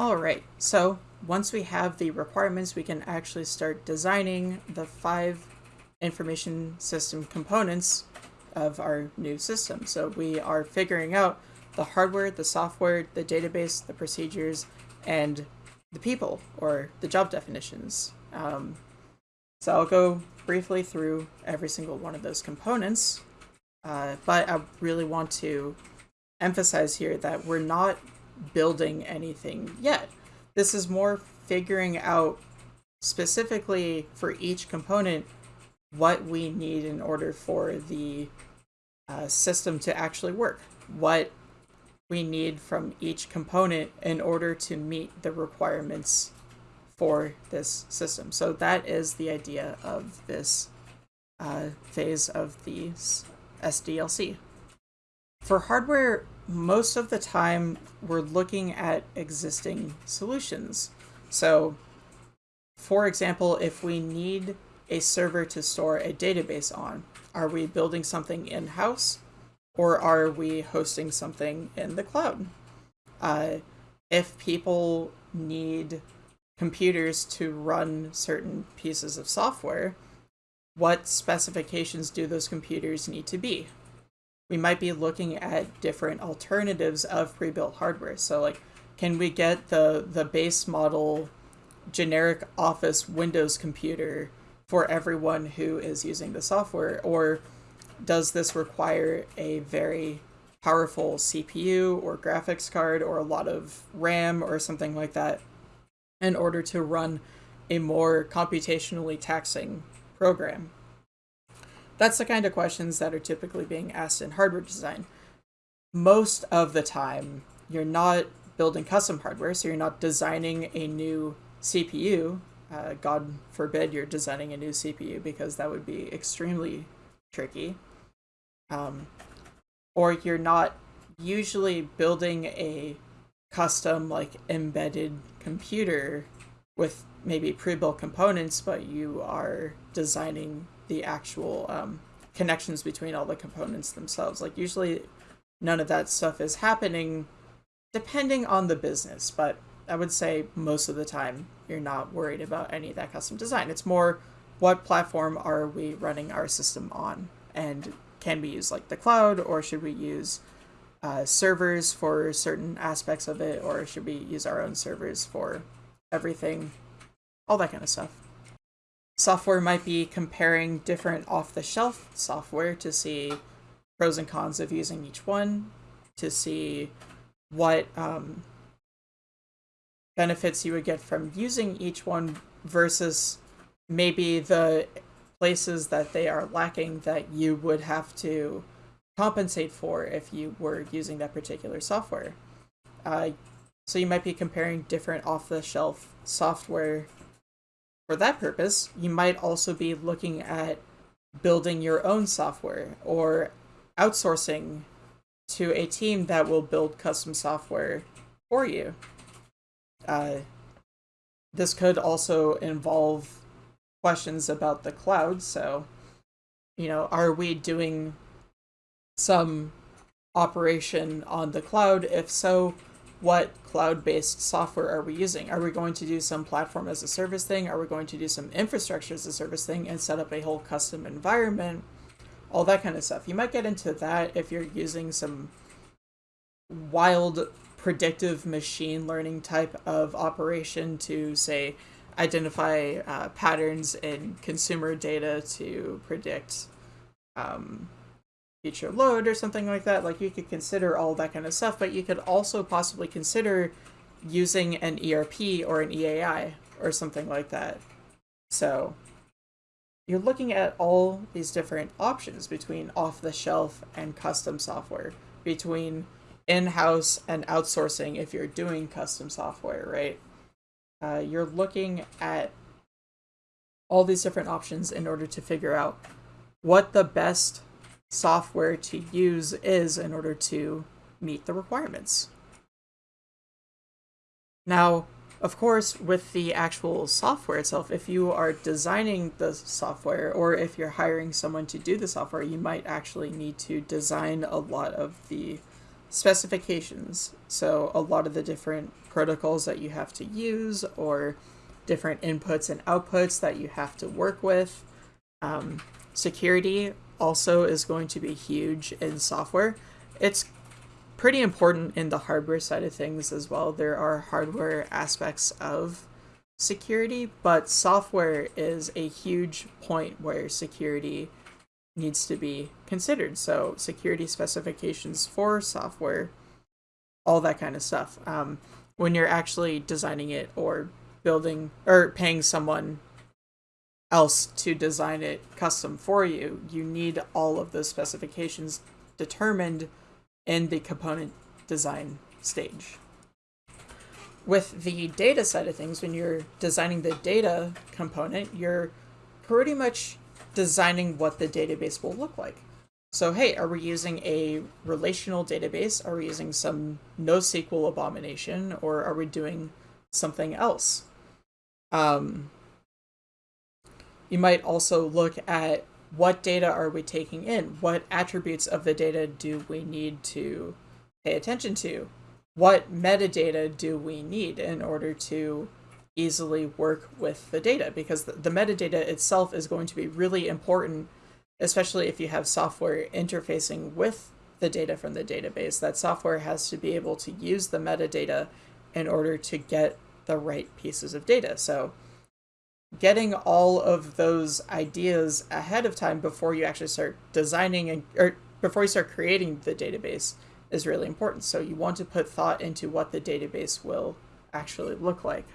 All right, so once we have the requirements, we can actually start designing the five information system components of our new system. So we are figuring out the hardware, the software, the database, the procedures, and the people or the job definitions. Um, so I'll go briefly through every single one of those components, uh, but I really want to emphasize here that we're not building anything yet. This is more figuring out specifically for each component what we need in order for the uh, system to actually work. What we need from each component in order to meet the requirements for this system. So that is the idea of this uh, phase of the SDLC. For hardware, most of the time we're looking at existing solutions. So for example, if we need a server to store a database on, are we building something in-house or are we hosting something in the cloud? Uh, if people need computers to run certain pieces of software, what specifications do those computers need to be? We might be looking at different alternatives of pre-built hardware. So like, can we get the, the base model generic office Windows computer for everyone who is using the software? Or does this require a very powerful CPU or graphics card or a lot of RAM or something like that in order to run a more computationally taxing program? That's the kind of questions that are typically being asked in hardware design. Most of the time, you're not building custom hardware, so you're not designing a new CPU. Uh, God forbid you're designing a new CPU because that would be extremely tricky. Um, or you're not usually building a custom like embedded computer with maybe pre-built components, but you are designing the actual um, connections between all the components themselves. Like usually none of that stuff is happening depending on the business, but I would say most of the time you're not worried about any of that custom design. It's more what platform are we running our system on and can we use like the cloud or should we use uh, servers for certain aspects of it, or should we use our own servers for everything? All that kind of stuff. Software might be comparing different off-the-shelf software to see pros and cons of using each one, to see what um, benefits you would get from using each one versus maybe the places that they are lacking that you would have to compensate for if you were using that particular software. Uh, so you might be comparing different off-the-shelf software for that purpose. You might also be looking at building your own software or outsourcing to a team that will build custom software for you. Uh, this could also involve questions about the cloud. So, you know, are we doing some operation on the cloud? If so, what cloud-based software are we using? Are we going to do some platform as a service thing? Are we going to do some infrastructure as a service thing and set up a whole custom environment? All that kind of stuff. You might get into that if you're using some wild predictive machine learning type of operation to say identify uh, patterns in consumer data to predict um, future load or something like that. Like you could consider all that kind of stuff, but you could also possibly consider using an ERP or an EAI or something like that. So you're looking at all these different options between off-the-shelf and custom software, between in-house and outsourcing if you're doing custom software, right? Uh, you're looking at all these different options in order to figure out what the best software to use is in order to meet the requirements. Now, of course, with the actual software itself, if you are designing the software or if you're hiring someone to do the software, you might actually need to design a lot of the specifications. So a lot of the different protocols that you have to use or different inputs and outputs that you have to work with. Um, security also is going to be huge in software. It's pretty important in the hardware side of things as well. There are hardware aspects of security, but software is a huge point where security needs to be considered. So, security specifications for software, all that kind of stuff. Um, when you're actually designing it or building or paying someone else to design it custom for you, you need all of those specifications determined in the component design stage. With the data side of things, when you're designing the data component, you're pretty much designing what the database will look like. So, hey, are we using a relational database? Are we using some NoSQL abomination? Or are we doing something else? Um, you might also look at what data are we taking in? What attributes of the data do we need to pay attention to? What metadata do we need in order to easily work with the data? Because the, the metadata itself is going to be really important, especially if you have software interfacing with the data from the database. That software has to be able to use the metadata in order to get the right pieces of data. So getting all of those ideas ahead of time before you actually start designing and or before you start creating the database is really important. So you want to put thought into what the database will actually look like.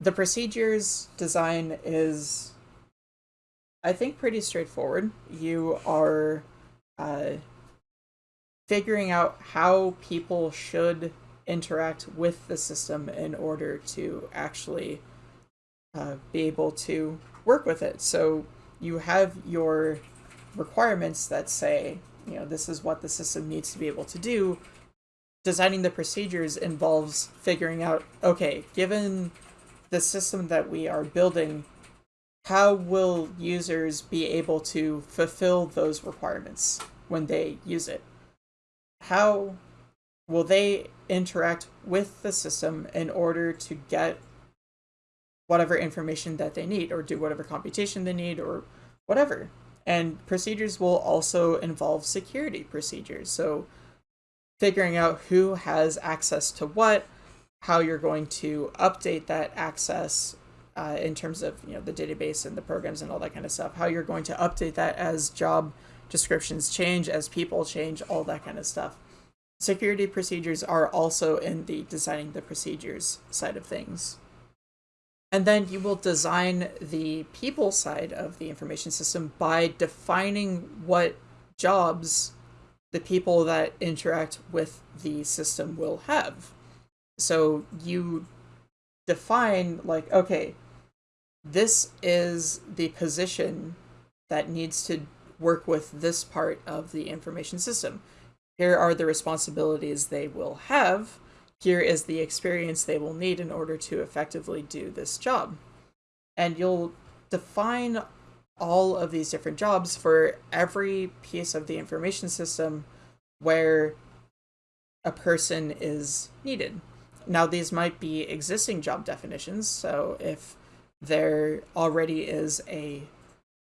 The procedures design is I think pretty straightforward. You are uh, figuring out how people should interact with the system in order to actually uh, be able to work with it. So you have your requirements that say, you know, this is what the system needs to be able to do. Designing the procedures involves figuring out, okay, given the system that we are building, how will users be able to fulfill those requirements when they use it? How will they interact with the system in order to get whatever information that they need or do whatever computation they need or whatever. And procedures will also involve security procedures. So figuring out who has access to what, how you're going to update that access uh, in terms of you know the database and the programs and all that kind of stuff, how you're going to update that as job descriptions change, as people change, all that kind of stuff. Security procedures are also in the designing the procedures side of things. And then you will design the people side of the information system by defining what jobs the people that interact with the system will have. So you define, like, okay, this is the position that needs to work with this part of the information system. Here are the responsibilities they will have here is the experience they will need in order to effectively do this job. And you'll define all of these different jobs for every piece of the information system where a person is needed. Now, these might be existing job definitions. So, if there already is a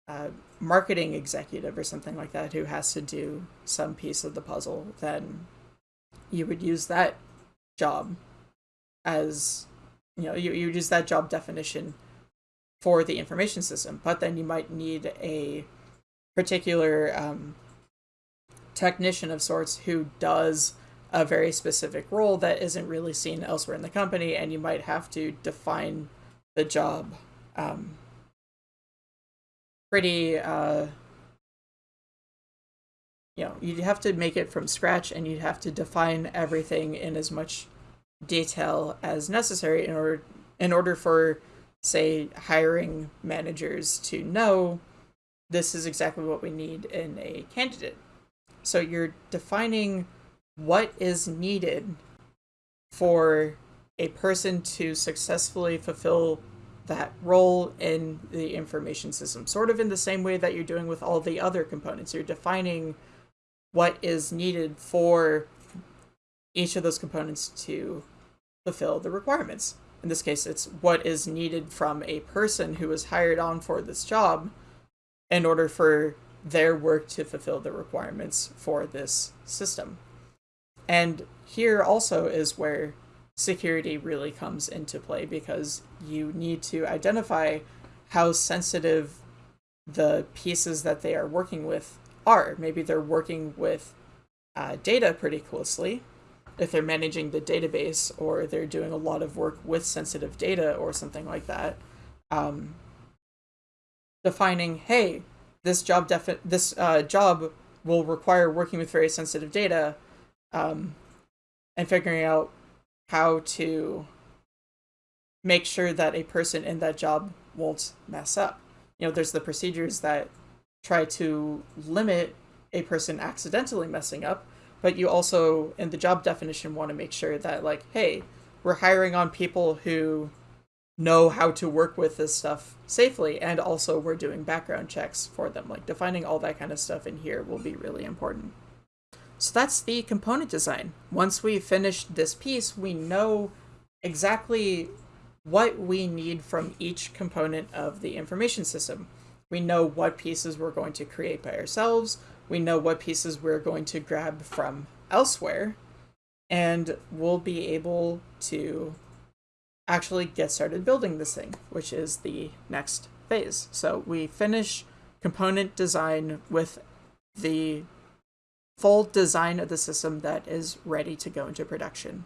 uh, marketing executive or something like that who has to do some piece of the puzzle, then you would use that job as you know you, you use that job definition for the information system but then you might need a particular um, technician of sorts who does a very specific role that isn't really seen elsewhere in the company and you might have to define the job um, pretty uh, you know, you'd have to make it from scratch and you'd have to define everything in as much detail as necessary in order in order for say hiring managers to know this is exactly what we need in a candidate. So you're defining what is needed for a person to successfully fulfill that role in the information system, sort of in the same way that you're doing with all the other components. You're defining what is needed for each of those components to fulfill the requirements. In this case, it's what is needed from a person who is hired on for this job in order for their work to fulfill the requirements for this system. And here also is where security really comes into play because you need to identify how sensitive the pieces that they are working with are. Maybe they're working with uh, data pretty closely if they're managing the database or they're doing a lot of work with sensitive data or something like that. Um, defining, hey, this job defi- this uh, job will require working with very sensitive data, um, and figuring out how to make sure that a person in that job won't mess up. You know, there's the procedures that try to limit a person accidentally messing up, but you also, in the job definition, want to make sure that, like, hey, we're hiring on people who know how to work with this stuff safely, and also we're doing background checks for them. Like, defining all that kind of stuff in here will be really important. So that's the component design. Once we finish this piece, we know exactly what we need from each component of the information system. We know what pieces we're going to create by ourselves, we know what pieces we're going to grab from elsewhere, and we'll be able to actually get started building this thing, which is the next phase. So we finish component design with the full design of the system that is ready to go into production.